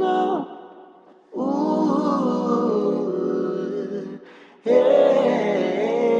now. Ooh, yeah.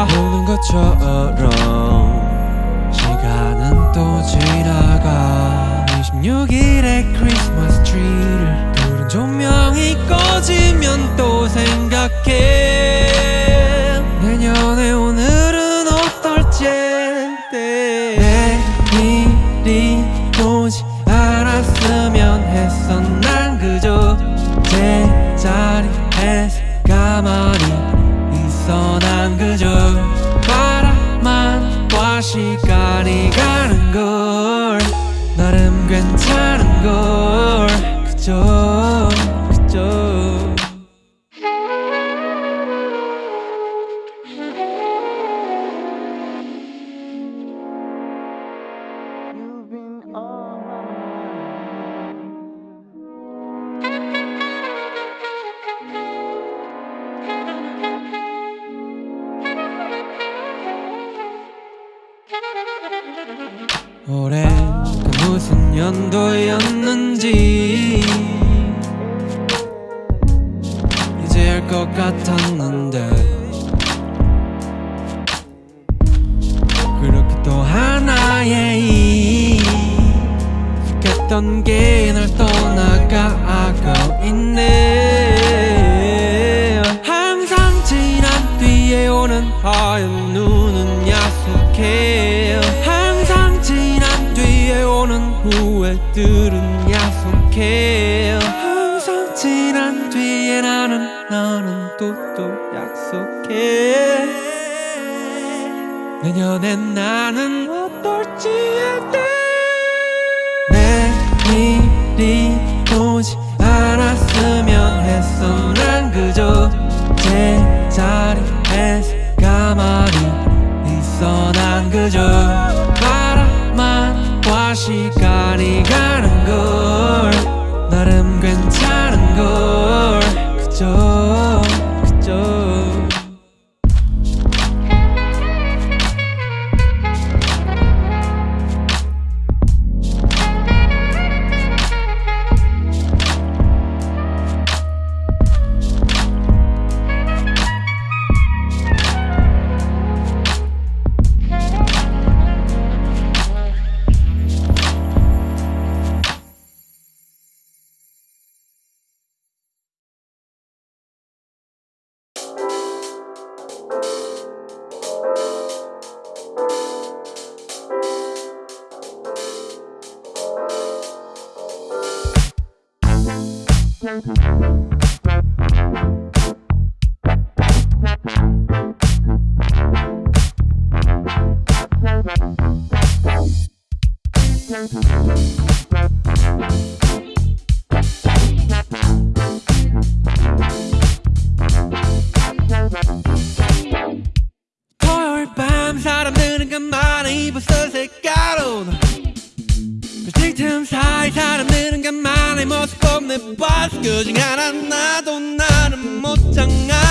오는 것처럼 시간은 또 지나가. 26일에 크리스마스 트리를 푸른 조명이 꺼지면 또 생각해. joy. 했던 게 널 그중 하나. 나도 나는 못 장가.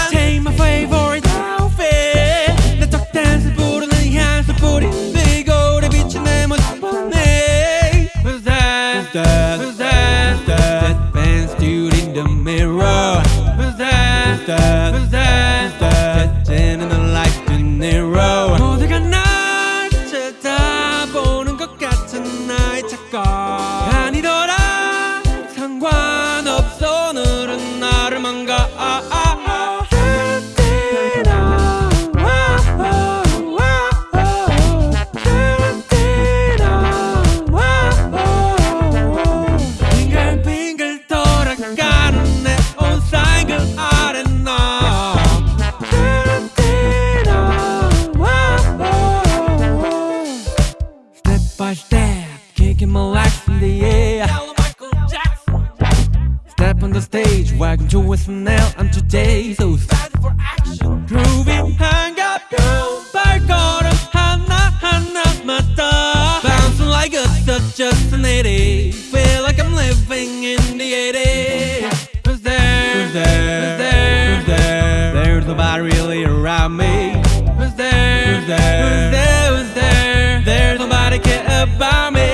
step on the stage. Welcome to what's from now and today. So excited for action. Groovy, hang up, go, back on, Hana, Hana, Mata. Bouncing like a such just an 80. Feel like I'm living in the 80s. Who's there? Who's there? Who's there? Who's there? There's nobody really around me. Who's there? Who's there? Who's there? Who's there? There's nobody care about me.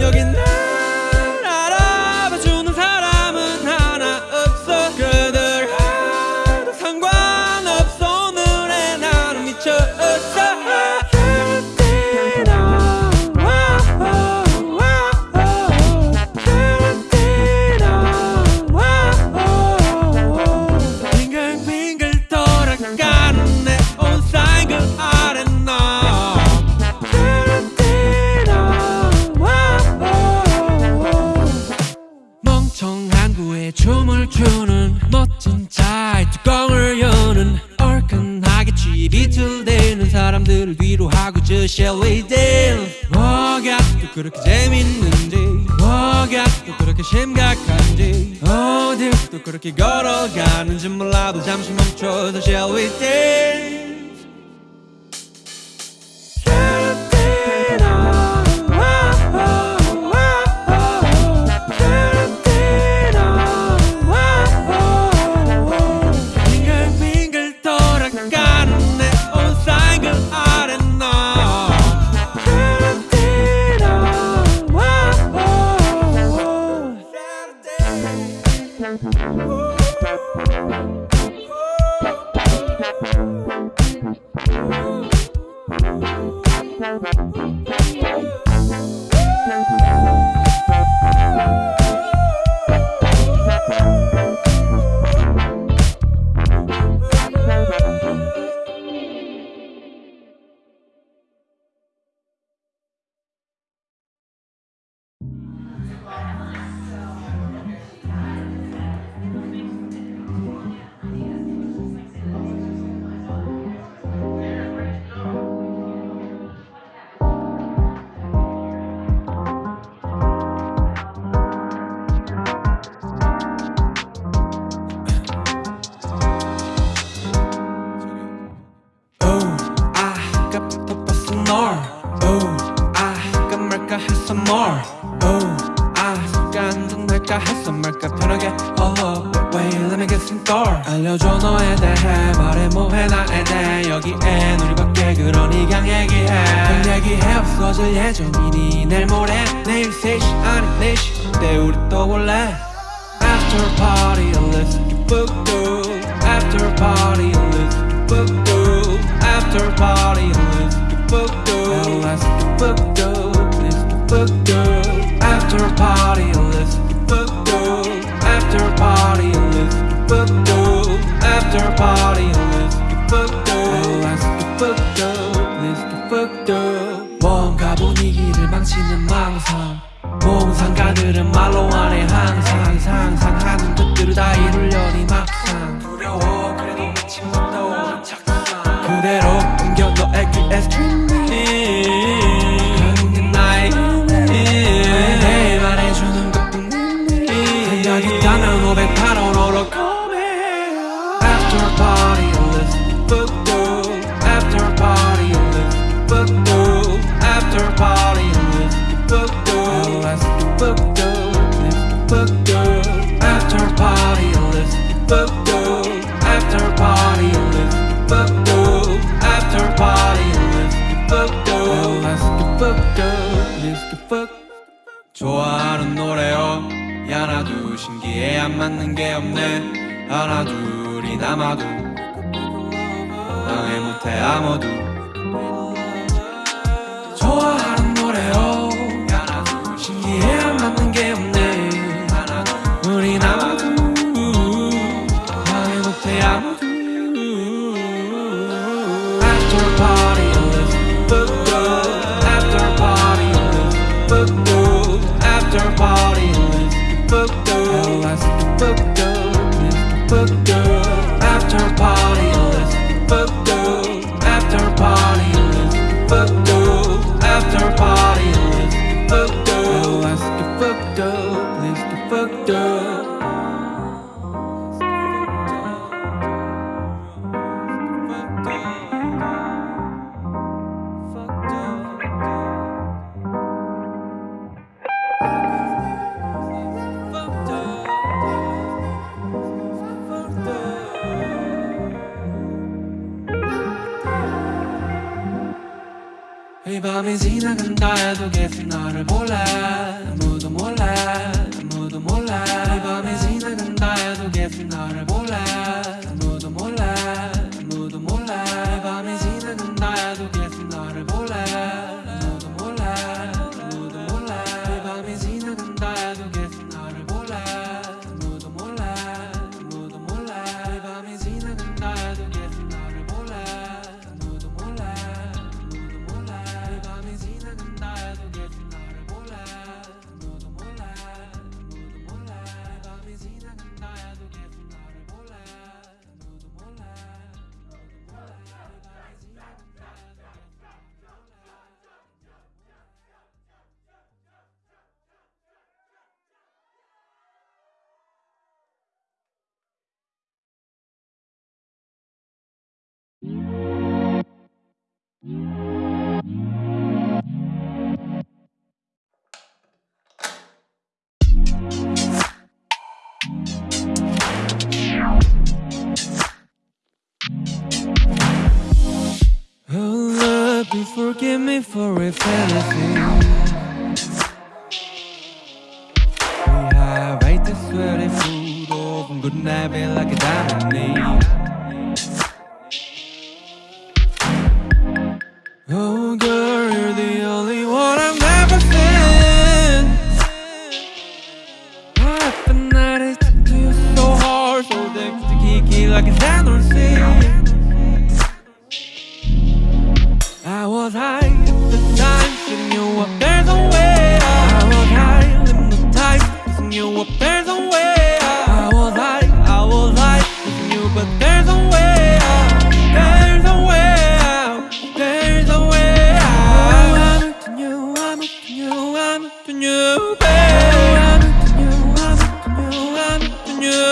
You're 심각한지 어딜 또 그렇게 걸어가는지 몰라도 잠시 멈춰서 shall we dance 얘기해 없어질 예정이니 내일 모레 내일 3시 아니 4시 그때 우리 또 볼래 After party, let's get booked up. After party, let's get booked up. After party, let's get booked up. Let's get booked up. Let's get booked up. After party, let's get booked up. After party, let's get booked up. After party, let's get booked up. Let's get booked up. Let's get booked up. 분위기를 망치는 망상. 몽상가들은 말로 안해 항상. 상상 하는 것들을 다 이루려니 막상. 두려워 그래도 미친 못 떠오른 착상 그대로 옮겨 너의 귀에 스트리 to get through you forgive me for if anything. We have ate the sweaty food open, couldn't have like a diamond. như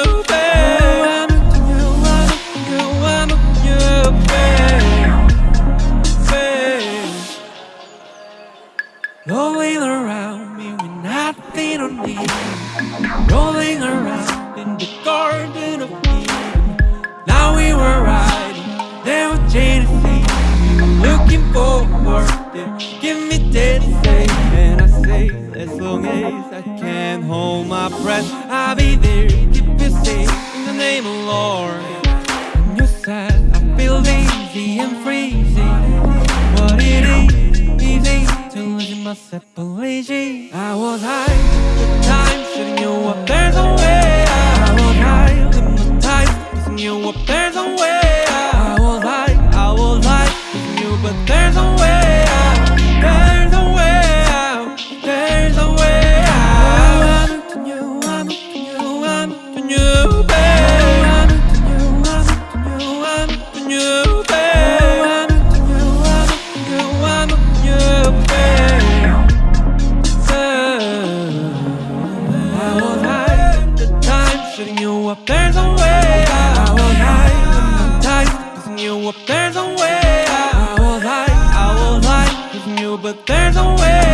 possible. Pushing you up, there's a way I will lie. I'm tired Pushing you up, there's a way I will lie, I will lie Pushing you, but there's a way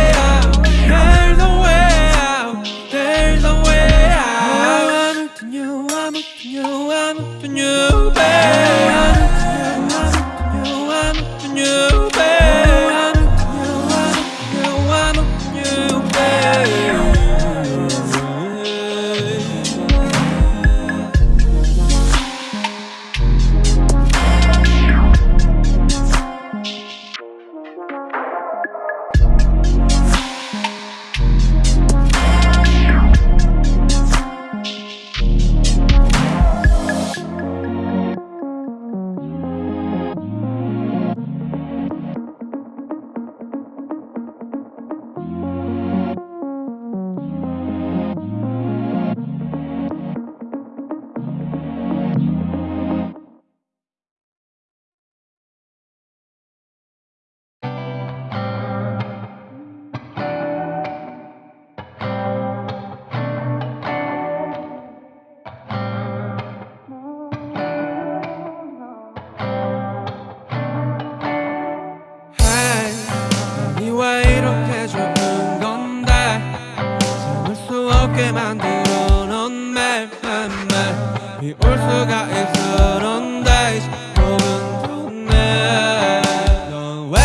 guys 그런 다시 보면 좋네. 넌 왜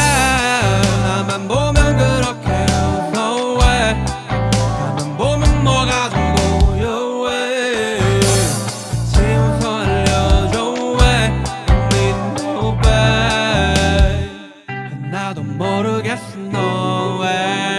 나만 보면 그렇게 웃어 왜 나만 보면 뭐가 좋고요 왜 지워서 알려줘 왜 need no 나도 모르겠어 너왜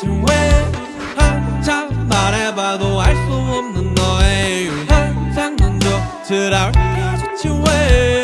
대체 왜 한참 말해봐도 알 수 없는 너의 이유 항상 넌 조치라 대체 왜?